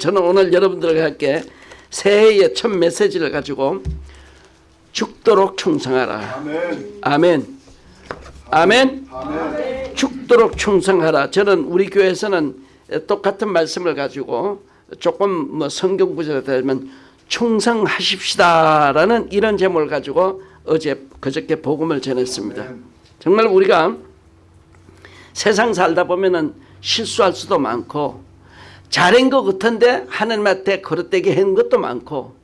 저는 오늘 여러분들과 함께 새해의 첫 메시지를 가지고 죽도록 충성하라. 아멘. 아멘. 아멘. 아멘. 죽도록 충성하라. 저는 우리 교회에서는 똑같은 말씀을 가지고 조금 뭐 성경 구절에 따르면 충성하십시다라는 이런 제목을 가지고 어제 그저께 복음을 전했습니다. 정말 우리가 세상 살다 보면은 실수할 수도 많고 잘한 것 같은데 하나님한테 거릇되게 한 것도 많고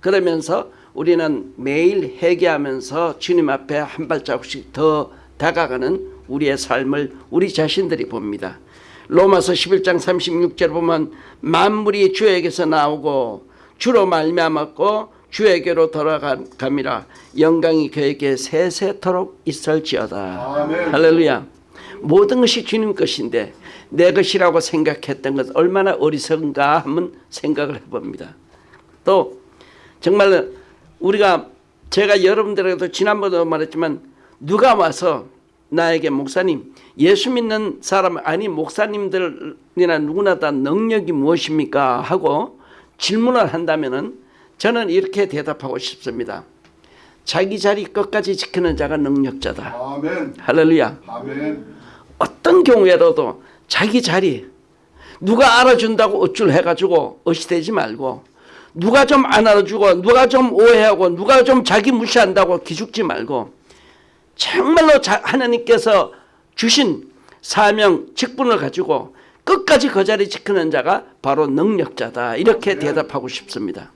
그러면서 우리는 매일 회개하면서 주님 앞에 한 발자국씩 더 다가가는 우리의 삶을 우리 자신들이 봅니다. 로마서 11장 36절 보면 만물이 주에게서 나오고 주로 말미암았고 주에게로 돌아감이라 영광이 그에게 세세토록 있을지어다. 아멘. 할렐루야. 모든 것이 주님 것인데 내 것이라고 생각했던 것 얼마나 어리석은가 한번 생각을 해봅니다. 또 정말 우리가 제가 여러분들에게도 지난번에도 말했지만 누가 와서 나에게 목사님 예수 믿는 사람 아니 목사님들이나 누구나 다 능력이 무엇입니까 하고 질문을 한다면은 저는 이렇게 대답하고 싶습니다. 자기 자리 끝까지 지키는 자가 능력자다. 아멘. 할렐루야. 아멘. 어떤 경우에라도 자기 자리 누가 알아준다고 어쩔 해가지고 어시되지 말고 누가 좀 안 알아주고 누가 좀 오해하고 누가 좀 자기 무시한다고 기죽지 말고 정말로 자, 하나님께서 주신 사명 직분을 가지고 끝까지 그 자리 지키는 자가 바로 능력자다 이렇게 대답하고 싶습니다.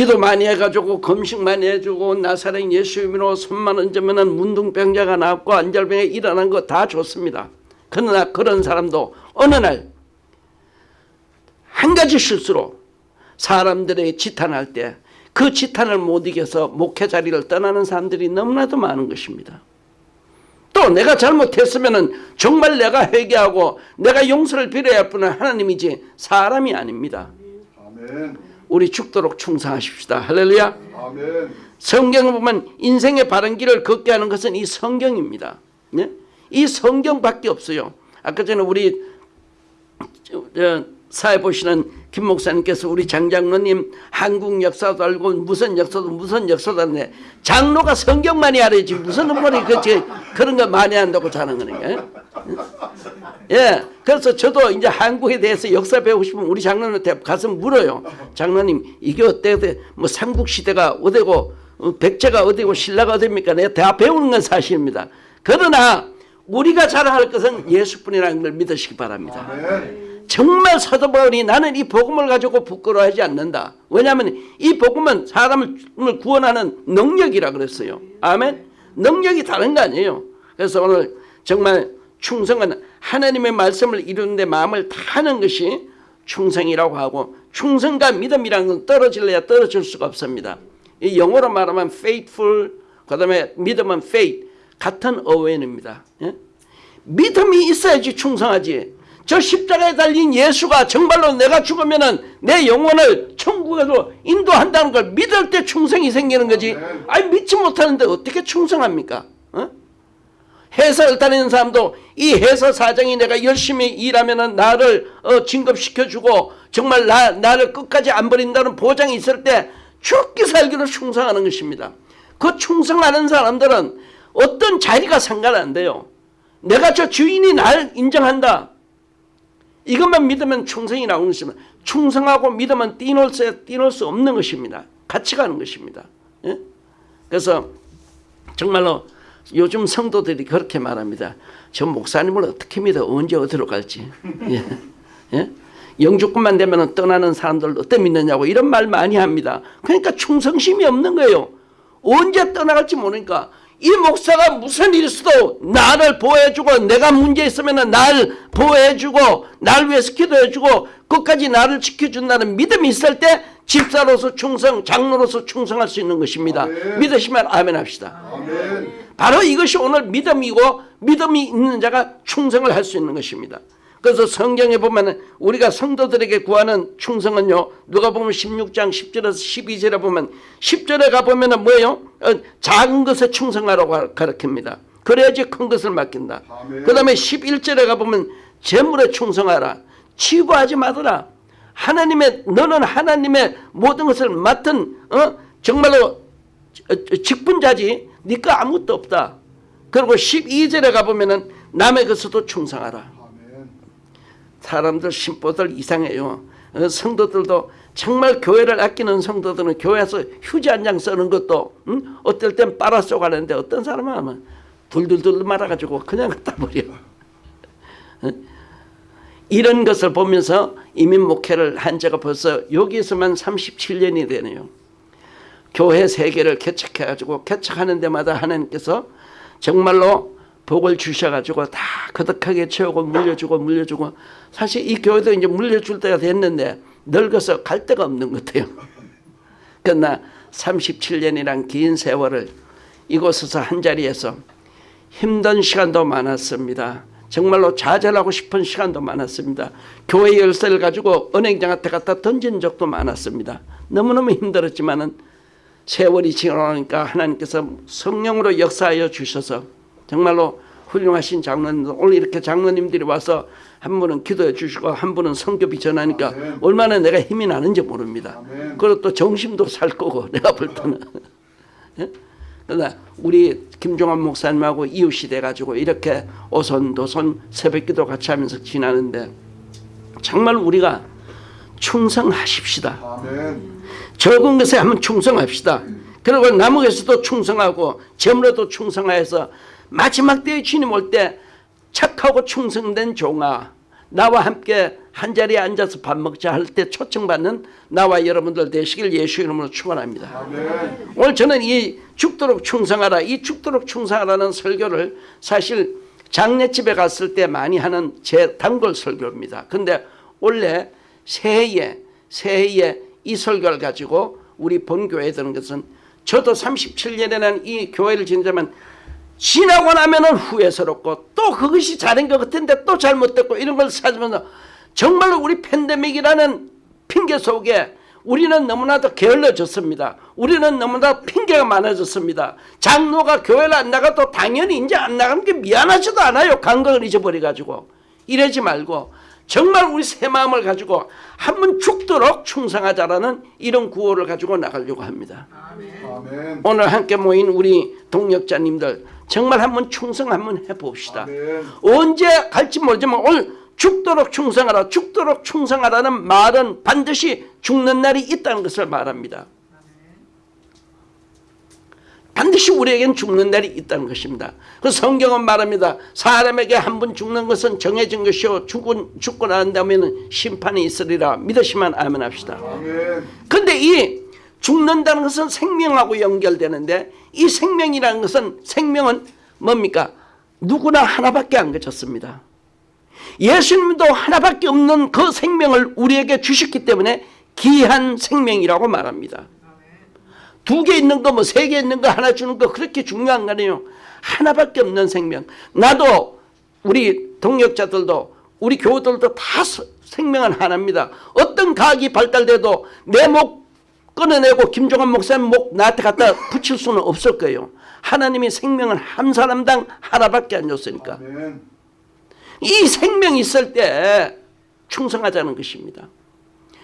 기도 많이 해가지고 금식 많이 해주고 나사렛 예수님으로 손만 얹으면 문둥병자가 나왔고 안절병에 일어난 거 다 좋습니다. 그러나 그런 사람도 어느 날 한 가지 실수로 사람들에게 지탄할 때 그 지탄을 못 이겨서 목회 자리를 떠나는 사람들이 너무나도 많은 것입니다. 또 내가 잘못했으면 정말 내가 회개하고 내가 용서를 빌어야 할 분은 하나님이지 사람이 아닙니다. 아멘. 우리 죽도록 충성하십시다. 할렐루야. 아멘. 성경을 보면 인생의 바른 길을 걷게 하는 것은 이 성경입니다. 네? 이 성경밖에 없어요. 아까 전에 우리 사회 보시는 김 목사님께서 우리 장장로님 한국 역사도 알고 무슨 역사도 무슨 역사도 하는데 장로가 성경만이 알아야지 무슨 그, 저, 그런 거 많이 한다고 자는 거니까. 예, 그래서 저도 이제 한국에 대해서 역사 배우고 싶으면 우리 장로님한테 가서 물어요. 장로님 이게 어때? 뭐 삼국시대가 어디고 어, 백제가 어디고 신라가 어디입니까? 내가 다 배우는 건 사실입니다. 그러나 우리가 자랑할 것은 예수뿐이라는 걸 믿으시기 바랍니다. 아멘. 정말 사도 바울이 나는 이 복음을 가지고 부끄러워하지 않는다. 왜냐하면 이 복음은 사람을 구원하는 능력이라 그랬어요. 아멘. 능력이 다른 거 아니에요. 그래서 오늘 정말 충성은 하나님의 말씀을 이루는 데 마음을 다하는 것이 충성이라고 하고 충성과 믿음이라는 건 떨어질래야 떨어질 수가 없습니다. 이 영어로 말하면 faithful 그 다음에 믿음은 faith 같은 어원입니다. 예? 믿음이 있어야지 충성하지. 저 십자가에 달린 예수가 정말로 내가 죽으면은 내 영혼을 천국에로 인도한다는 걸 믿을 때 충성이 생기는 거지. 아니 믿지 못하는데 어떻게 충성합니까? 어? 회사를 다니는 사람도 이 회사 사장이 내가 열심히 일하면은 나를 어, 진급시켜주고 정말 나, 나를 끝까지 안 버린다는 보장이 있을 때 죽기 살기로 충성하는 것입니다. 그 충성하는 사람들은 어떤 자리가 상관 안 돼요. 내가 저 주인이 날 인정한다. 이것만 믿으면 충성이 나오는 것입니다. 충성하고 믿으면 띄놓을 수, 띄놓을 수 없는 것입니다. 같이 가는 것입니다. 예? 그래서 정말로 요즘 성도들이 그렇게 말합니다. 저 목사님을 어떻게 믿어? 언제 어디로 갈지. 예? 예? 영주권만 되면 떠나는 사람들 어때 믿느냐고 이런 말 많이 합니다. 그러니까 충성심이 없는 거예요. 언제 떠나갈지 모르니까 이 목사가 무슨 일 있어도 나를 보호해주고 내가 문제 있으면 날 보호해주고 날 위해서 기도해주고 끝까지 나를 지켜준다는 믿음이 있을 때 집사로서 충성 장로로서 충성할 수 있는 것입니다. 아멘. 믿으시면 아멘 합시다. 아멘. 바로 이것이 오늘 믿음이고 믿음이 있는 자가 충성을 할 수 있는 것입니다. 그래서 성경에 보면 우리가 성도들에게 구하는 충성은요. 누가 보면 16장 10절에서 12절에 보면 10절에 가보면 뭐예요? 어, 작은 것에 충성하라고 가르칩니다. 그래야지 큰 것을 맡긴다. 그 다음에 11절에 가보면 재물에 충성하라. 치부하지 말아라. 하나님의 너는 하나님의 모든 것을 맡은 어? 정말로 직분자지 네가 아무것도 없다. 그리고 12절에 가보면은 남의 것에도 충성하라. 사람들 심보들 이상해요. 어, 성도들도 정말 교회를 아끼는 성도들은 교회에서 휴지 한 장 쓰는 것도 음? 어떨 땐 빨아 쏘가는데 어떤 사람은 하면 둘둘둘 말아가지고 그냥 갖다 버려. 어? 이런 것을 보면서 이민 목회를 한 지가 벌써 여기서만 37년이 되네요. 교회 세계를 개척해가지고 개척하는 데마다 하나님께서 정말로 복을 주셔가지고 다 거덕하게 채우고 물려주고 물려주고 사실 이 교회도 이제 물려줄 때가 됐는데 늙어서 갈 데가 없는 것 같아요. 그러나 37년이란 긴 세월을 이곳에서 한자리에서 힘든 시간도 많았습니다. 정말로 좌절하고 싶은 시간도 많았습니다. 교회 열쇠를 가지고 은행장한테 갖다 던진 적도 많았습니다. 너무너무 힘들었지만은 세월이 지나니까 하나님께서 성령으로 역사하여 주셔서 정말로 훌륭하신 장로님들 오늘 이렇게 장로님들이 와서 한 분은 기도해 주시고 한 분은 성교비 전하니까 아멘. 얼마나 내가 힘이 나는지 모릅니다. 아멘. 그리고 또 정신도 살 거고 내가 볼 때는 예? 그러나 우리 김종환 목사님하고 이웃이 돼가지고 이렇게 오손도손 새벽기도 같이 하면서 지나는데 정말 우리가 충성하십시다. 아멘. 적은 것에 한번 충성합시다. 그리고 것에도 충성하고 점으로도 충성하여서 마지막 때에 주님 올 때 착하고 충성된 종아 나와 함께 한자리에 앉아서 밥 먹자 할 때 초청받는 나와 여러분들 되시길 예수 이름으로 축원합니다. 오늘 저는 이 죽도록 충성하라 이 죽도록 충성하라는 설교를 사실 장례집에 갔을 때 많이 하는 제 단골 설교입니다. 근데 원래 새해에 새해에 이 설교를 가지고 우리 본교회에 드는 것은 저도 37년에는 이 교회를 지내자면 지나고 나면 은 후회스럽고 또 그것이 잘한 것 같은데 또 잘못됐고 이런 걸 찾으면서 정말로 우리 팬데믹이라는 핑계 속에 우리는 너무나도 게을러졌습니다. 우리는 너무나 핑계가 많아졌습니다. 장로가 교회를 안 나가도 당연히 이제 안 나가는 게 미안하지도 않아요. 감각을 잊어버려가지고. 이러지 말고 정말 우리 새 마음을 가지고 한번 죽도록 충성하자라는 이런 구호를 가지고 나가려고 합니다. 아멘. 오늘 함께 모인 우리 동역자님들 정말 한번 충성 한번 해봅시다. 아멘. 언제 갈지 모르지만 오늘 죽도록 충성하라 죽도록 충성하라는 말은 반드시 죽는 날이 있다는 것을 말합니다. 반드시 우리에겐 죽는 날이 있다는 것입니다. 그 성경은 말합니다. 사람에게 한 번 죽는 것은 정해진 것이요 죽은, 죽고 난 다음에는 심판이 있으리라 믿으시면 아멘 합시다. 아멘. 근데 이 죽는다는 것은 생명하고 연결되는데 이 생명이라는 것은 생명은 뭡니까? 누구나 하나밖에 안 가졌습니다. 예수님도 하나밖에 없는 그 생명을 우리에게 주셨기 때문에 귀한 생명이라고 말합니다. 두 개 있는 거 뭐 세 개 있는 거 하나 주는 거 그렇게 중요한 거 아니에요. 하나밖에 없는 생명. 나도 우리 동역자들도 우리 교우들도 다 서- 생명은 하나입니다. 어떤 과학이 발달돼도 내 목 끊어내고 김종환 목사님 목 나한테 갖다 붙일 수는 없을 거예요. 하나님이 생명은 한 사람당 하나밖에 안 줬으니까. 이 생명이 있을 때 충성하자는 것입니다.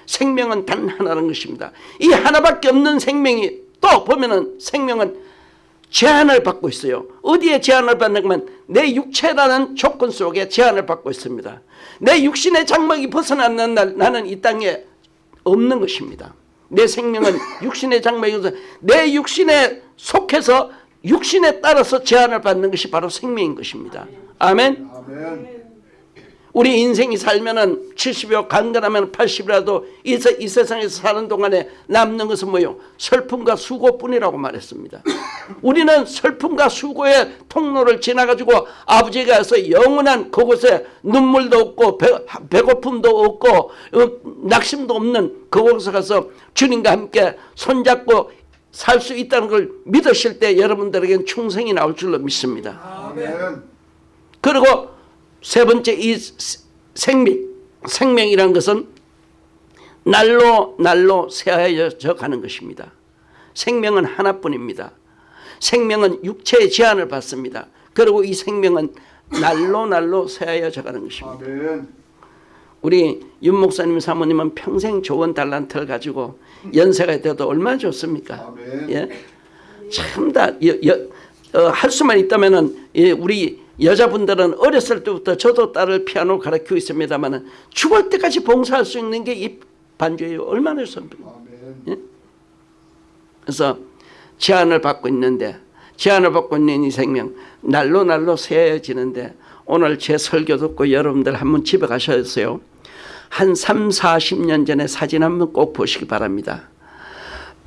생명은 단 하나라는 것입니다. 이 하나밖에 없는 생명이 또 보면은 생명은 제한을 받고 있어요. 어디에 제한을 받는 거면 내 육체라는 조건 속에 제한을 받고 있습니다. 내 육신의 장막이 벗어나는 날 나는 이 땅에 없는 것입니다. 내 생명은 육신의 장막이어서 내 육신에 속해서 육신에 따라서 제한을 받는 것이 바로 생명인 것입니다. 아멘. 아멘. 우리 인생이 살면은 70여 간간하면 80이라도 이, 세- 이 세상에서 사는 동안에 남는 것은 뭐요? 슬픔과 수고뿐이라고 말했습니다. 우리는 슬픔과 수고의 통로를 지나가지고 아버지가 서 영원한 그곳에 눈물도 없고 배, 배고픔도 없고 어, 낙심도 없는 그곳에 가서 주님과 함께 손잡고 살 수 있다는 걸 믿으실 때 여러분들에겐 충성이 나올 줄로 믿습니다. 아멘. 그리고 세 번째 이 생명, 생명이라는 것은 날로 날로 새하여져 가는 것입니다. 생명은 하나뿐입니다. 생명은 육체의 제한을 받습니다. 그리고 이 생명은 날로 날로 새하여져 가는 것입니다. 우리 윤 목사님 사모님은 평생 좋은 달란트를 가지고 연세가 돼도 얼마나 좋습니까? 예? 참다 어, 할 수만 있다면은 예, 우리 여자분들은 어렸을 때부터 저도 딸을 피아노 가르치고 있습니다만은 죽을 때까지 봉사할 수 있는 게 이 반주예요. 얼마나 좋습니까? 아멘. 그래서 제안을 받고 있는데 제안을 받고 있는 이 생명 날로 날로 새해지는데 오늘 제 설교 듣고 여러분들 한번 집에 가셔서요. 한 3, 40년 전에 사진 한번 꼭 보시기 바랍니다.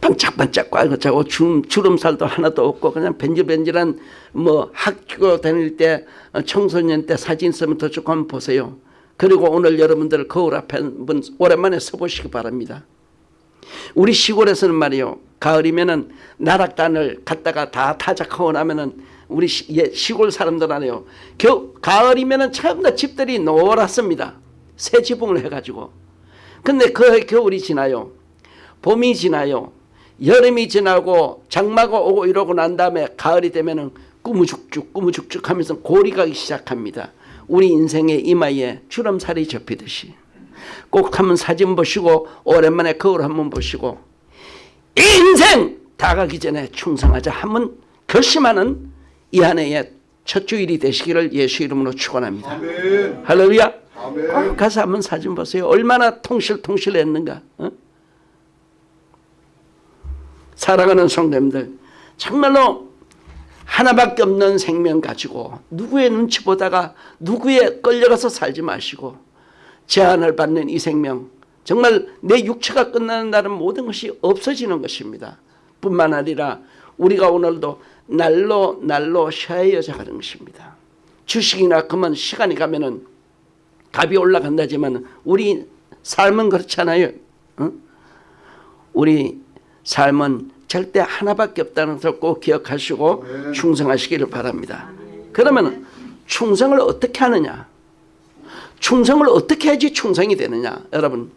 반짝반짝 꽉차고 주름살도 하나도 없고 그냥 벤질벤질한 뭐 학교 다닐 때 어, 청소년 때 사진 있으면 더 조금 한번 보세요. 그리고 오늘 여러분들 거울 앞에 한번 오랜만에 서보시기 바랍니다. 우리 시골에서는 말이요. 가을이면은 나락단을 갔다가 다 타작하고 나면은 우리 시, 예, 시골 사람들 안에요. 겨, 가을이면은 다 집들이 노랗습니다. 새 지붕을 해가지고. 근데 그 겨울이 지나요. 봄이 지나요. 여름이 지나고 장마가 오고 이러고 난 다음에 가을이 되면은 꾸무죽죽 꾸무죽죽 하면서 골이 가기 시작합니다. 우리 인생의 이마에 주름살이 접히듯이. 꼭 한번 사진 보시고 오랜만에 거울 한번 보시고 인생 다 가기 전에 충성하자 한번 결심하는 이 한 해의 첫 주일이 되시기를 예수 이름으로 축원합니다. 할렐루야. 아멘. 가서 한번 사진 보세요. 얼마나 통실통실했는가. 어? 사랑하는 성도님들 정말로 하나밖에 없는 생명 가지고 누구의 눈치 보다가 누구의 끌려가서 살지 마시고 제한을 받는 이 생명 정말 내 육체가 끝나는 날은 모든 것이 없어지는 것입니다. 뿐만 아니라 우리가 오늘도 날로 날로 쉬어야져 가는 것입니다. 주식이나 그만 시간이 가면 은 값이 올라간다지만 우리 삶은 그렇잖아요. 어? 우리 삶은 절대 하나밖에 없다는 것을 꼭 기억하시고 아멘. 충성하시기를 바랍니다. 그러면 충성을 어떻게 하느냐? 충성을 어떻게 해야지 충성이 되느냐? 여러분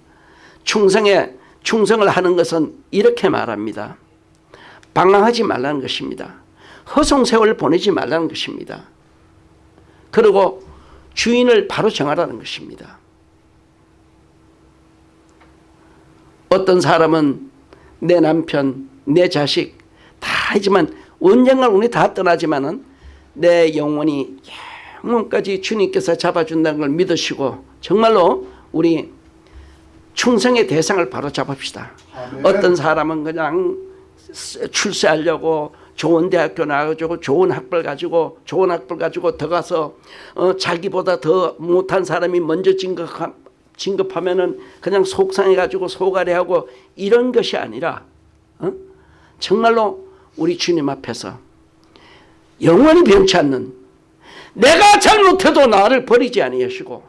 충성에 충성을 하는 것은 이렇게 말합니다. 방황하지 말라는 것입니다. 허송세월 보내지 말라는 것입니다. 그리고 주인을 바로 정하라는 것입니다. 어떤 사람은 내 남편, 내 자식 다 하지만 언젠간 우리 다 떠나지만 은 내 영혼이 영혼까지 주님께서 잡아준다는 걸 믿으시고 정말로 우리 충성의 대상을 바로 잡읍시다. 아멘. 어떤 사람은 그냥 출세하려고 좋은 대학교 나가지고 좋은 학벌 가지고 좋은 학벌 가지고 더 가서 어, 자기보다 더 못한 사람이 먼저 진급하, 진급하면은 그냥 속상해 가지고 소가리하고 이런 것이 아니라 어? 정말로 우리 주님 앞에서 영원히 변치 않는 내가 잘못해도 나를 버리지 아니하시고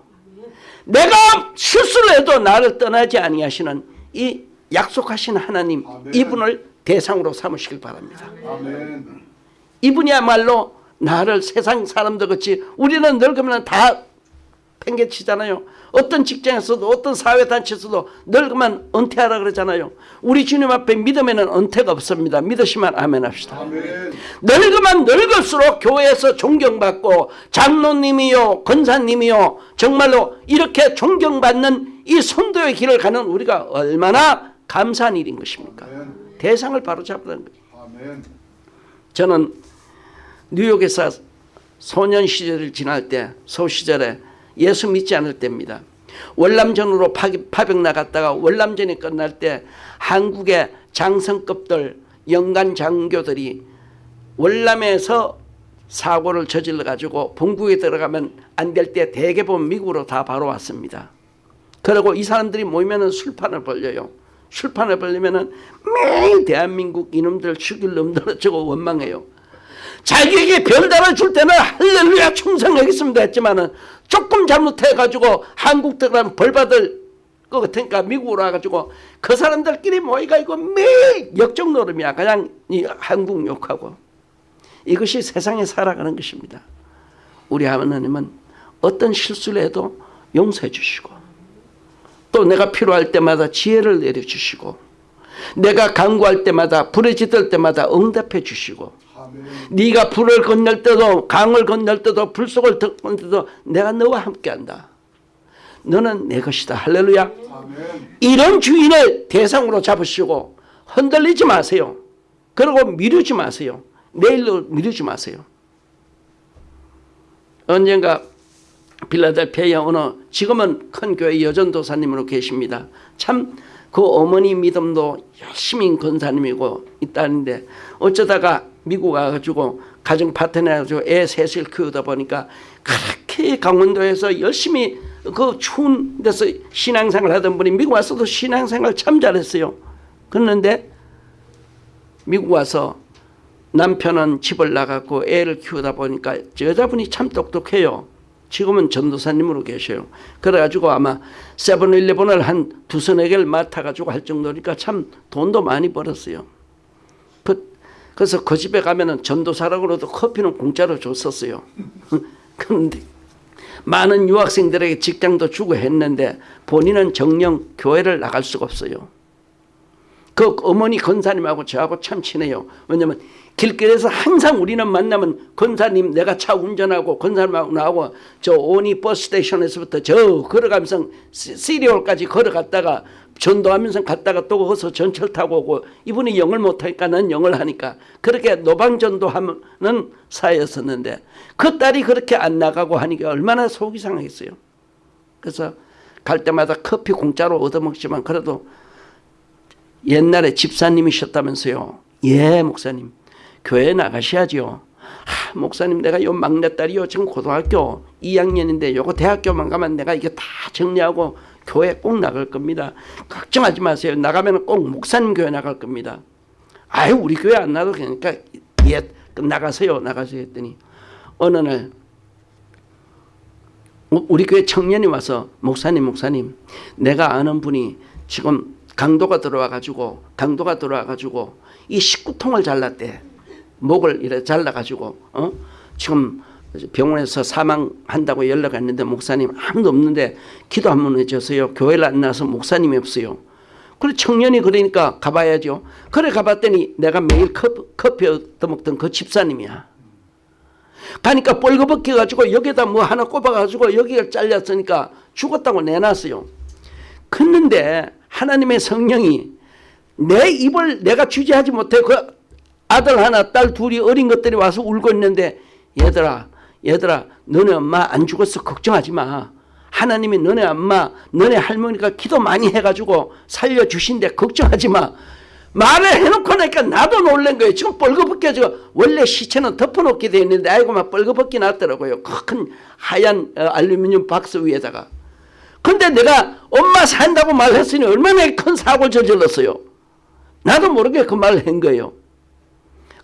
내가 실수를 해도 나를 떠나지 아니하시는 이 약속하신 하나님 아멘. 이분을 대상으로 삼으시길 바랍니다. 아멘. 이분이야말로 나를 세상 사람들 같이 우리는 늙으면 다 팽개치잖아요. 어떤 직장에서도 어떤 사회단체에서도 늙으면 은퇴하라 그러잖아요. 우리 주님 앞에 믿으면 은퇴가 없습니다. 믿으시면 아멘 합시다. 아멘. 늙으면 늙을수록 교회에서 존경받고 장로님이요 권사님이요 정말로 이렇게 존경받는 이 성도의 길을 가는 우리가 얼마나 감사한 일인 것입니까? 아멘. 대상을 바로 잡는 거예요. 아멘. 저는 뉴욕에서 소년 시절을 지날 때 소 시절에 예수 믿지 않을 때입니다. 월남전으로 파- 파병 나갔다가 월남전이 끝날 때 한국의 장성급들 영간 장교들이 월남에서 사고를 저질러 가지고 본국에 들어가면 안 될 때 대개 보면 미국으로 다 바로 왔습니다. 그리고 이 사람들이 모이면은 술판을 벌려요. 술판을 벌리면은 매일 대한민국 이놈들 죽일 놈들 어쩌고 원망해요. 자기에게 별 달아줄 때는 할렐루야 충성하겠습니다 했지만은 조금 잘못해가지고 한국 들어가면 벌 받을 것 같으니까 미국으로 와가지고 그 사람들끼리 모여가지고 매일 역적 노름이야. 그냥 이 한국 욕하고. 이것이 세상에 살아가는 것입니다. 우리 하나님은 어떤 실수를 해도 용서해 주시고 또 내가 필요할 때마다 지혜를 내려주시고 내가 간구할 때마다 부르짖을 때마다 응답해 주시고. 네가 불을 건널 때도 강을 건널 때도 불 속을 건널 때도 내가 너와 함께한다. 너는 내 것이다. 할렐루야. 아멘. 이런 주인을 대상으로 잡으시고 흔들리지 마세요. 그리고 미루지 마세요. 내일로 미루지 마세요. 언젠가 빌라델피아의 어느 지금은 큰 교회 여전도사님으로 계십니다. 참 그 어머니 믿음도 열심히 권사님이고 있다는데 어쩌다가 미국 와가지고 가정 파트너 해가지고 애 셋을 키우다 보니까 그렇게 강원도에서 열심히 그 추운 데서 신앙생활 하던 분이 미국 와서도 신앙생활 참 잘했어요. 그런데 미국 와서 남편은 집을 나갔고 애를 키우다 보니까 여자분이 참 똑똑해요. 지금은 전도사님으로 계셔요. 그래가지고 아마 세븐일레븐을 한 두서너 개를 맡아가지고 할 정도니까 참 돈도 많이 벌었어요. 그, 그래서 그 집에 가면은 전도사라고도 커피는 공짜로 줬었어요. 그런데 많은 유학생들에게 직장도 주고 했는데 본인은 정령 교회를 나갈 수가 없어요. 그 어머니 권사님하고 저하고 참 친해요. 왜냐면 길거리에서 항상 우리는 만나면 권사님 내가 차 운전하고 권사님하고 나하고 저 오니 버스 스테이션에서부터 저 걸어가면서 시- 시리올까지 걸어갔다가 전도하면서 갔다가 또 거기서 전철 타고 오고 이분이 영을 못하니까 난 영을 하니까 그렇게 노방전도하는 사이였었는데 그 딸이 그렇게 안 나가고 하니까 얼마나 속이 상하겠어요. 그래서 갈 때마다 커피 공짜로 얻어먹지만 그래도 옛날에 집사님이셨다면서요. 예, 목사님. 교회 나가셔야지요. 아, 목사님 내가 요 막내딸이요. 지금 고등학교 2학년인데 요거 대학교만 가면 내가 이게 다 정리하고 교회 꼭 나갈 겁니다. 걱정하지 마세요. 나가면 꼭 목사님 교회 나갈 겁니다. 아유 우리 교회 안 나도 그러니까 예 나가세요. 나가세요 했더니 어느 날 우- 우리 교회 청년이 와서 목사님 목사님 내가 아는 분이 지금 강도가 들어와 가지고 강도가 들어와 가지고 이 19통을 잘랐대. 목을 이래 잘라 가지고 어? 지금 병원에서 사망한다고 연락이 왔는데 목사님 아무도 없는데 기도 한 번 해주세요. 교회를 안 나서 목사님이 없어요. 그래 청년이 그러니까 가봐야죠. 그래 가봤더니 내가 매일 커피, 커피 얻어먹던 그 집사님이야. 가니까 뻘거벗겨 가지고 여기다 뭐 하나 꼽아 가지고 여기가 잘렸으니까 죽었다고 내놨어요. 그런데 하나님의 성령이 내 입을 내가 주지하지 못해 그 아들 하나 딸 둘이 어린 것들이 와서 울고 있는데 얘들아 얘들아 너네 엄마 안 죽었어 걱정하지 마. 하나님이 너네 엄마 너네 할머니가 기도 많이 해가지고 살려주신대 걱정하지 마. 말을 해놓고 나니까 나도 놀란 거예요. 지금 뻘거벗겨지고 원래 시체는 덮어놓게 돼 있는데 아이고 막 뻘거벗기 났더라고요. 큰 하얀 어, 알루미늄 박스 위에다가. 근데 내가 엄마 산다고 말했으니 얼마나 큰 사고를 저질렀어요. 나도 모르게 그 말을 한 거예요.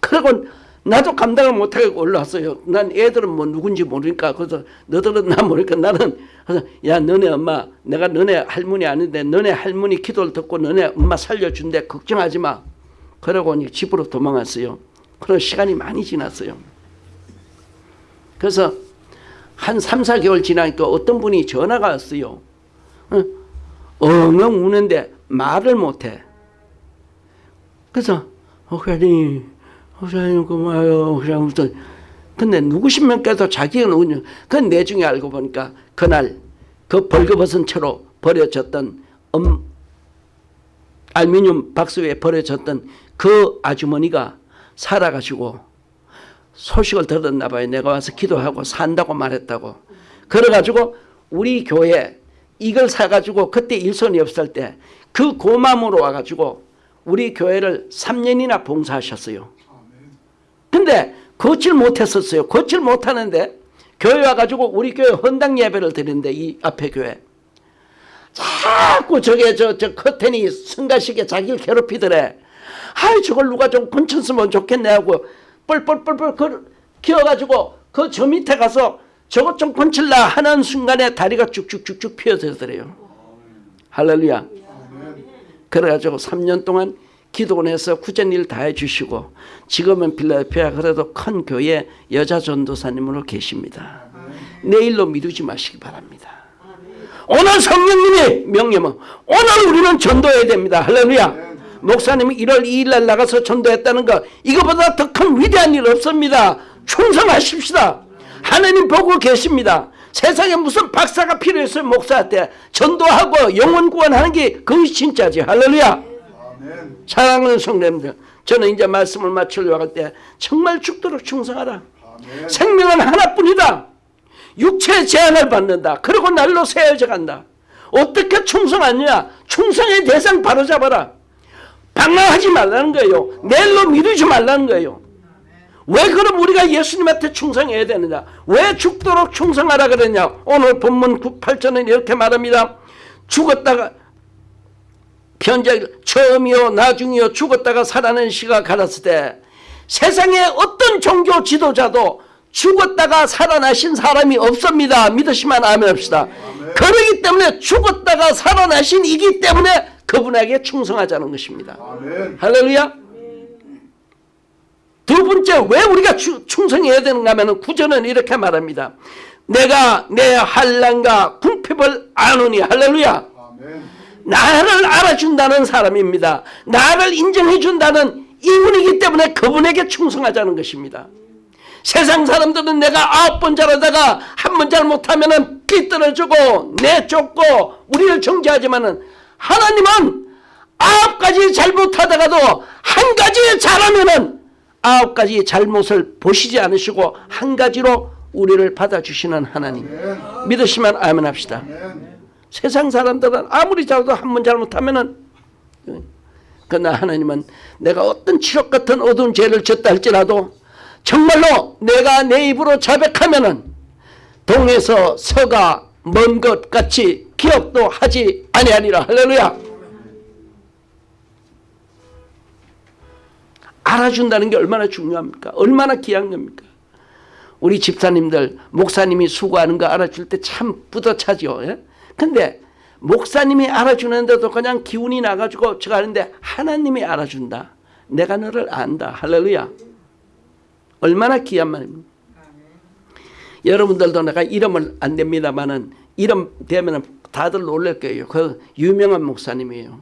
그리고 나도 감당을 못하게 올라왔어요. 난 애들은 뭐 누군지 모르니까 그래서 너들은 나 모르니까 나는 그래서 야 너네 엄마 내가 너네 할머니 아닌데 너네 할머니 기도를 듣고 너네 엄마 살려준대 걱정하지 마. 그러고 집으로 도망갔어요. 그런 시간이 많이 지났어요. 그래서 한 3, 4개월 지나니까 어떤 분이 전화가 왔어요. 어, 엉엉 우는데 말을 못해. 그래서 목사님, 목사님 고마워요. 목사님부터 근데 누구십니까도 자기가 누구냐. 그건 내중에 알고 보니까 그날 그 벌거벗은 채로 버려졌던 음, 알루미늄 박스 위에 버려졌던 그 아주머니가 살아가지고 소식을 들었나 봐요. 내가 와서 기도하고 산다고 말했다고. 그래가지고 우리 교회 이걸 사가지고 그때 일손이 없을 때 그 고마움으로 와가지고 우리 교회를 3년이나 봉사하셨어요. 근데 걷질 못했었어요. 걷질 못하는데 교회 와가지고 우리 교회 헌당 예배를 드리는데 이 앞에 교회 자꾸 저게 저, 저 커튼이 승가식에 자기를 괴롭히더래. 아이 저걸 누가 좀 건쳤으면 좋겠네 하고 뻘뻘뻘뻘 그 기어가지고 그 저 밑에 가서 저것 좀 건칠라 하는 순간에 다리가 쭉쭉쭉쭉 피어들더래요. 할렐루야. 그래가지고 3년 동안 기도원에서 구전 일다 해주시고 지금은 빌라델피아 그래도 큰 교회 여자 전도사님으로 계십니다. 내일로 미루지 마시기 바랍니다. 오늘 성령님의 명령은 오늘 우리는 전도해야 됩니다. 할렐루야. 목사님이 1월 2일 날 나가서 전도했다는 거 이거보다 더 큰 위대한 일 없습니다. 충성하십시다. 하나님 보고 계십니다. 세상에 무슨 박사가 필요했어요 목사한테 전도하고 영혼 구원하는 게 그것이 진짜지. 할렐루야. 아멘. 사랑하는 성도님들 저는 이제 말씀을 마치려고 할 때 정말 죽도록 충성하라. 아멘. 생명은 하나뿐이다. 육체의 제한을 받는다. 그리고 날로 세워져 간다. 어떻게 충성하느냐? 충성의 대상 바로 잡아라. 방황하지 말라는 거예요. 내일로 미루지 말라는 거예요 왜 그럼 우리가 예수님한테 충성해야 되느냐 왜 죽도록 충성하라 그러냐 오늘 본문 8절은 이렇게 말합니다 죽었다가 편작 처음이요 나중이요 죽었다가 살아난 시가 가랐을 때 세상에 어떤 종교 지도자도 죽었다가 살아나신 사람이 없습니다. 믿으시면 아멘 합시다. 그러기 때문에 죽었다가 살아나신 이기 때문에 그분에게 충성하자는 것입니다. 아멘. 할렐루야. 두 번째 왜 우리가 추- 충성해야 되는가 하면 구절은 이렇게 말합니다. 내가 내 한란과 궁핍을 아노니 할렐루야. 아멘. 나를 알아준다는 사람입니다. 나를 인정해준다는 이분이기 때문에 그분에게 충성하자는 것입니다. 세상 사람들은 내가 아홉 번 잘하다가 한 번 잘못하면 삐뚤어지고 내쫓고 우리를 정죄하지만은 하나님은 아홉 가지 잘못하다가도 한 가지 잘하면 은 아홉 가지 잘못을 보시지 않으시고 한 가지로 우리를 받아주시는 하나님. 믿으시면 아멘 합시다. 아멘. 세상 사람들은 아무리 잘도 한 번 잘못하면은 그러나 하나님은 내가 어떤 치욕 같은 어두운 죄를 졌다 할지라도 정말로 내가 내 입으로 자백하면은 동에서 서가 먼 것 같이 기억도 하지 아니하리라 할렐루야 알아준다는 게 얼마나 중요합니까 얼마나 귀한 겁니까 우리 집사님들 목사님이 수고하는 거 알아줄 때 참 뿌듯하죠. 예? 근데 목사님이 알아주는데도 그냥 기운이 나가지고 제가 하는데 하나님이 알아준다. 내가 너를 안다. 할렐루야. 얼마나 귀한 말입니까. 여러분들도 내가 이름을 안 됩니다만은 이름 되면 다들 놀랄 거예요. 그 유명한 목사님이에요.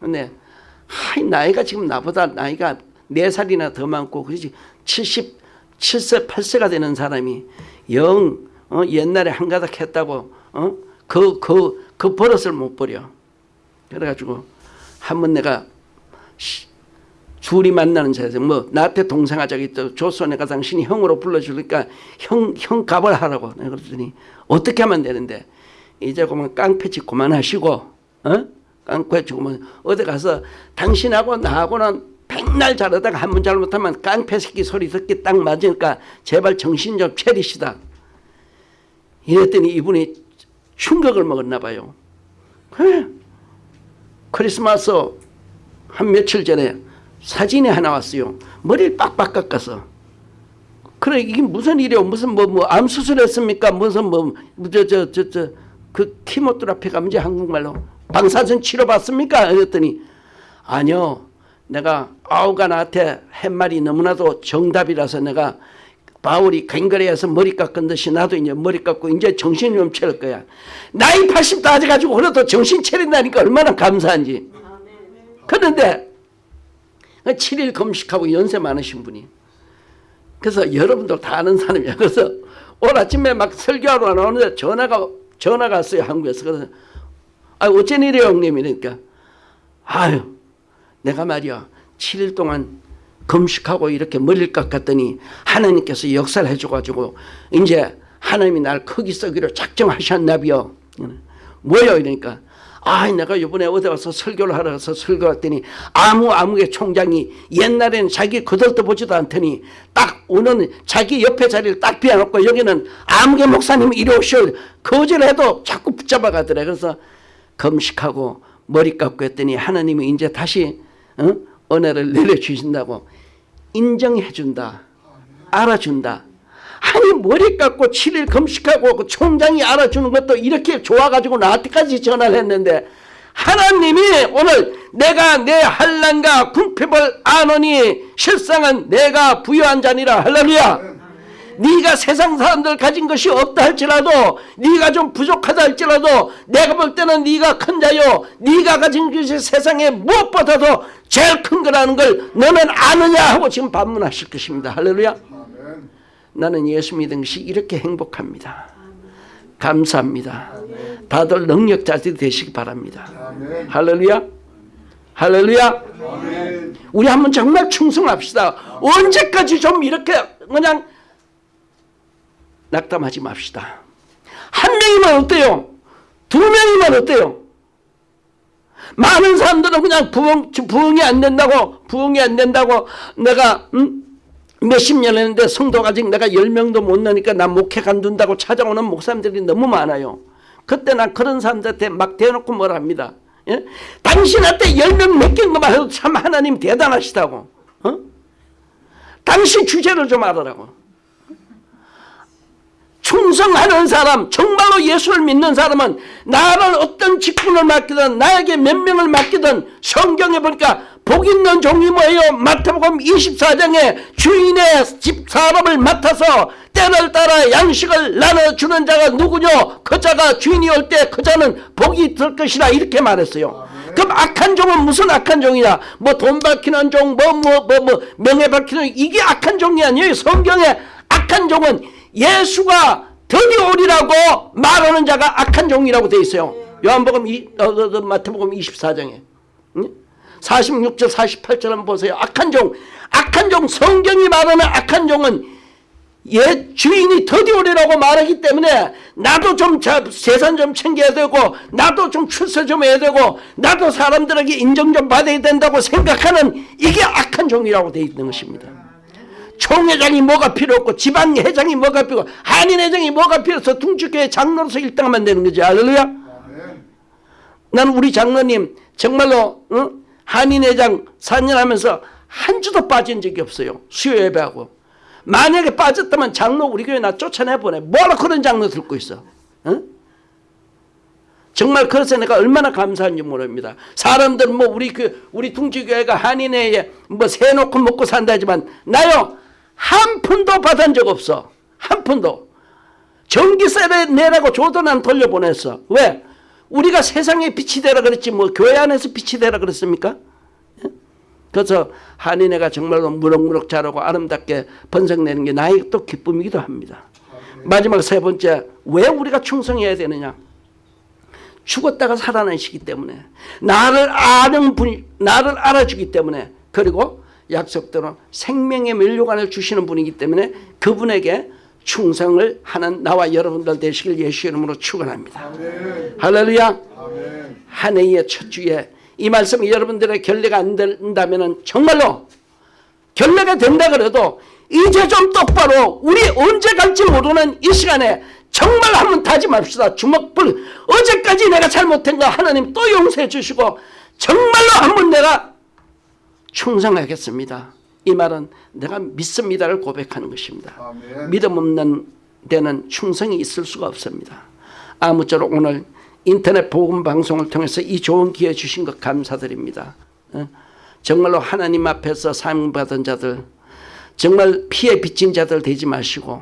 근데 하이 나이가 지금 나보다 나이가 네 살이나 더 많고 그렇지 77세 8세가 되는 사람이 영 어, 옛날에 한 가닥 했다고 어? 그, 그, 그 버릇을 못 버려. 그래가지고 한 번 내가 시- 둘이 만나는 자리에서 뭐 나한테 동생하자고 있다 조서 내가 당신이 형으로 불러주니까 형, 형 값을 하라고 내가 그랬더니 어떻게 하면 되는데 이제 그만 깡패짓 그만하시고 어? 깡패짓 그만 어디 가서 당신하고 나하고는 백날 잘하다가 한 번 잘못하면 깡패 새끼 소리 듣기 딱 맞으니까 제발 정신 좀 차리시다 이랬더니 이분이 충격을 먹었나 봐요 그래 크리스마스 한 며칠 전에 사진이 하나 왔어요. 머리를 빡빡 깎아서. 그래 이게 무슨 일이요? 무슨 뭐 뭐 암 수술 했습니까? 무슨 뭐저저저저그 키모테라피가 문제 한국말로 방사선 치료 받습니까? 그랬더니 아니요. 내가 아우가 나한테 한 말이 너무나도 정답이라서 내가 바울이 갱거리에서 머리 깎은 듯이 나도 이제 머리 깎고 이제 정신 좀 차릴 거야. 나이 80 따져가지고 그래도 정신 차린다니까 얼마나 감사한지. 그런데 7일 금식하고 연세 많으신 분이 그래서 여러분들 다 아는 사람이야. 그래서 오늘 아침에 막 설교하러 나오는데 전화가 전화가 왔어요 한국에서. 그래서 아 어쩐 일이에요 형님 이러니까 아유 내가 말이야 7일 동안 금식하고 이렇게 머리를 깎았더니 하나님께서 역사를 해줘가지고 이제 하나님이 날 크기 썩기로 작정하셨나비요. 뭐요? 이러니까 아 내가 이번에 어디 가서 설교를 하러 가서 설교했더니 아무 아무개 총장이 옛날에는 자기 거들떠 보지도 않더니 딱 오는 자기 옆에 자리를 딱 비워놓고 여기는 아무개 목사님 이리 오시오. 거절해도 자꾸 붙잡아 가더래. 그래서 금식하고 머리 깎고 했더니 하나님이 이제 다시 어? 은혜를 내려주신다고 인정해준다 알아준다. 아니 머리 깎고 7일 금식하고 그 총장이 알아주는 것도 이렇게 좋아가지고 나한테까지 전화를 했는데 하나님이 오늘 내가 내 한란과 궁핍을 아노니 실상은 내가 부여한 자니라. 할렐루야 네가 세상 사람들 가진 것이 없다 할지라도 네가 좀 부족하다 할지라도 내가 볼 때는 네가 큰 자요 네가 가진 것이 세상에 무엇보다도 제일 큰 거라는 걸 너는 아느냐 하고 지금 반문하실 것입니다 할렐루야 아멘. 나는 예수 믿은 것이 이렇게 행복합니다. 감사합니다. 다들 능력자들이 되시기 바랍니다. 아멘. 할렐루야. 할렐루야. 아멘. 우리 한번 정말 충성합시다. 언제까지 좀 이렇게 그냥 낙담하지 맙시다. 한 명이면 어때요? 두 명이면 어때요? 많은 사람들은 그냥 부흥, 부흥이 안 된다고, 부흥이 안 된다고 내가, 음? 몇십 년 했는데 성도가 아직 내가 열 명도 못 넣으니까 나 목회 간둔다고 찾아오는 목사님들이 너무 많아요. 그때 난 그런 사람들한테 막 대놓고 뭐라 합니다. 예? 당신한테 열명 맡긴 것만 해도 참 하나님 대단하시다고. 어? 당신 주제를 좀 알아라고. 충성하는 사람, 정말로 예수를 믿는 사람은 나를 어떤 직분을 맡기든 나에게 몇 명을 맡기든 성경에 보니까 복 있는 종이 뭐예요? 마태복음 24장에 주인의 집 사람을 맡아서 때를 따라 양식을 나눠주는 자가 누구뇨? 그 자가 주인이 올 때 그 자는 복이 들 것이라 이렇게 말했어요. 그럼 악한 종은 무슨 악한 종이냐? 뭐 돈 밝히는 종, 뭐 뭐 뭐 뭐 명예 밝히는 이게 악한 종이 아니에요. 성경에 악한 종은 예수가 드디어 오리라고 말하는 자가 악한 종이라고 돼 있어요. 요한복음 이, 어, 어, 어, 마태복음 24장에 46절 48절 한번 보세요. 악한 종, 악한 종 성경이 말하는 악한 종은 예 주인이 드디어 오리라고 말하기 때문에 나도 좀 자, 재산 좀 챙겨야 되고 나도 좀 출세 좀 해야 되고 나도 사람들에게 인정 좀 받아야 된다고 생각하는 이게 악한 종이라고 돼 있는 것입니다. 총회장이 뭐가 필요 없고 지방회장이 뭐가 필요 없고 한인회장이 뭐가 필요 없어 둥지교회 장로로서 일당하면 되는 거지 할렐루야 아멘. 나는 우리 장로님 정말로 어? 한인회장 4년 하면서 한 주도 빠진 적이 없어요 수요 예배하고 만약에 빠졌다면 장로 우리 교회 나 쫓아내보내 뭐라 그런 장로 들고 있어 어? 정말 그래서 내가 얼마나 감사한지 모릅니다. 사람들은 뭐 우리 그 우리 둥지교회가 한인회에 뭐 세놓고 먹고 산다지만 나요 한 푼도 받은 적 없어. 한 푼도. 전기세를 내라고 줘도 난 돌려보냈어. 왜? 우리가 세상에 빛이 되라 그랬지 뭐 교회 안에서 빛이 되라 그랬습니까? 예? 그래서 한인회가 정말로 무럭무럭 자라고 아름답게 번성내는 게 나의 또 기쁨이기도 합니다. 마지막 세 번째 왜 우리가 충성해야 되느냐? 죽었다가 살아나시기 때문에 나를 아는 분 나를 알아주기 때문에 그리고 약속대로 생명의 멸류관을 주시는 분이기 때문에 그분에게 충성을 하는 나와 여러분들 되시길 예수 이름으로 축원합니다. 할렐루야. 아멘. 한 해의 첫 주에 이 말씀이 여러분들의 결례가 안 된다면 정말로 결례가 된다 그래도 이제 좀 똑바로 우리 언제 갈지 모르는 이 시간에 정말 한번 다짐합시다. 주먹불 어제까지 내가 잘못한 거 하나님 또 용서해 주시고 정말로 한번 내가 충성하겠습니다. 이 말은 내가 믿습니다를 고백하는 것입니다. 아멘. 믿음 없는 데는 충성이 있을 수가 없습니다. 아무쪼록 오늘 인터넷 복음 방송을 통해서 이 좋은 기회 주신 것 감사드립니다. 어? 정말로 하나님 앞에서 사명받은 자들 정말 피해 빚진 자들 되지 마시고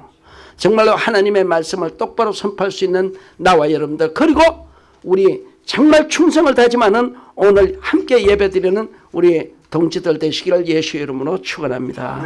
정말로 하나님의 말씀을 똑바로 선포할 수 있는 나와 여러분들 그리고 우리 정말 충성을 다짐하는 오늘 함께 예배드리는 우리 동지들 되시기를 예수의 이름으로 축원합니다.